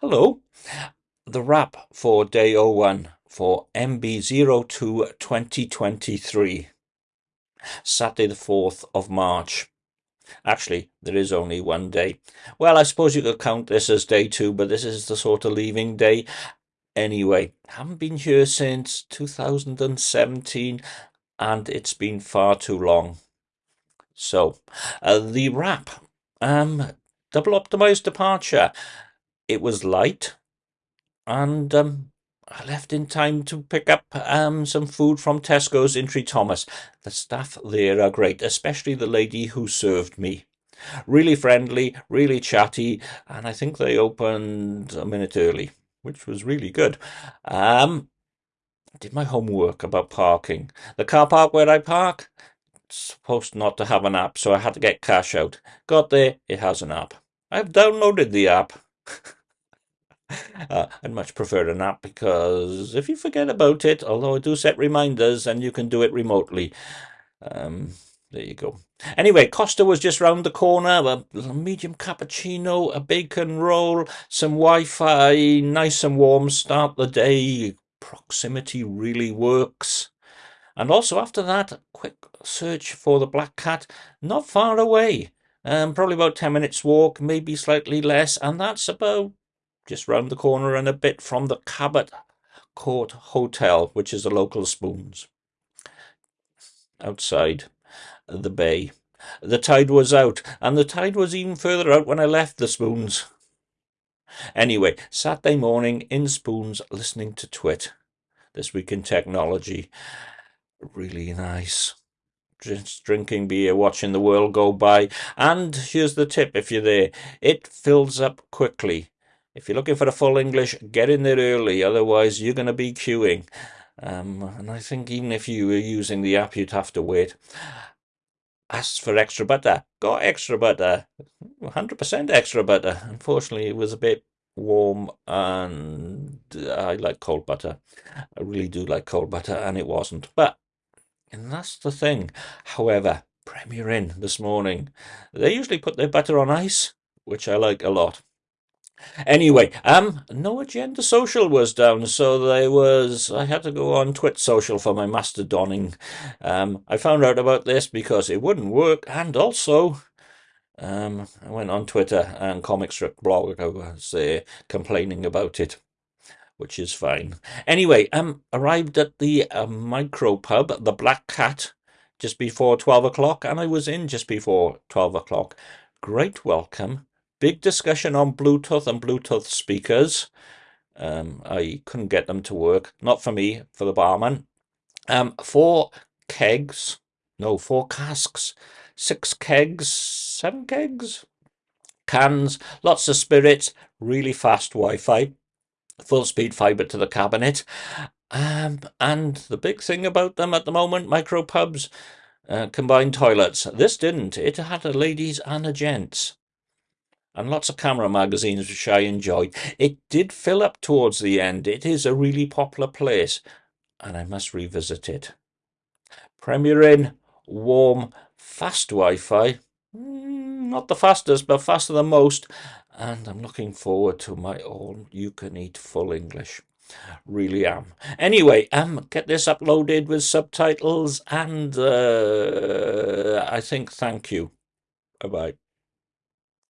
Hello. The wrap for day 01 for MB02 2023. Saturday the 4th of March. Actually, there is only one day. Well, I suppose you could count this as day two, but this is the sort of leaving day. Anyway, haven't been here since 2017 and it's been far too long. So, uh, the wrap. Um, double optimized departure it was light, and um, I left in time to pick up um, some food from Tesco's in Tree Thomas. The staff there are great, especially the lady who served me. Really friendly, really chatty, and I think they opened a minute early, which was really good. Um, did my homework about parking. The car park where I park, supposed not to have an app, so I had to get cash out. Got there, it has an app. I've downloaded the app. Uh, I'd much prefer an app because if you forget about it, although I do set reminders and you can do it remotely. Um, there you go. Anyway, Costa was just round the corner. A medium cappuccino, a bacon roll, some Wi-Fi, nice and warm. Start the day. Proximity really works. And also after that, quick search for the black cat. Not far away. Um, probably about 10 minutes walk, maybe slightly less, and that's about just round the corner and a bit from the Cabot Court Hotel, which is the local Spoons. Outside the bay. The tide was out, and the tide was even further out when I left the Spoons. Anyway, Saturday morning in Spoons listening to Twit. This week in technology. Really nice just drinking beer, watching the world go by. And here's the tip if you're there it fills up quickly. If you're looking for a full English, get in there early, otherwise, you're going to be queuing. Um, and I think even if you were using the app, you'd have to wait. Ask for extra butter. Got extra butter. 100% extra butter. Unfortunately, it was a bit warm and I like cold butter. I really do like cold butter, and it wasn't. But and that's the thing. However, Premier Inn this morning, they usually put their butter on ice, which I like a lot. Anyway, um, no agenda social was down, so there was. I had to go on Twit social for my Mastodoning. Um, I found out about this because it wouldn't work, and also, um, I went on Twitter and Comic Strip blog was uh, complaining about it which is fine. Anyway, um, arrived at the uh, micro pub, the Black Cat, just before 12 o'clock, and I was in just before 12 o'clock. Great welcome. Big discussion on Bluetooth and Bluetooth speakers. Um, I couldn't get them to work. Not for me, for the barman. Um, four kegs, no, four casks, six kegs, seven kegs, cans, lots of spirits, really fast Wi-Fi full speed fiber to the cabinet. Um, and the big thing about them at the moment, micro pubs, uh, combined toilets. This didn't. It had a ladies and a gents. And lots of camera magazines, which I enjoyed. It did fill up towards the end. It is a really popular place, and I must revisit it. Premier Inn, warm, fast Wi-Fi. Mm, not the fastest, but faster than most and I'm looking forward to my all you can eat full English. Really am. Anyway, um, get this uploaded with subtitles, and uh, I think thank you. Bye bye.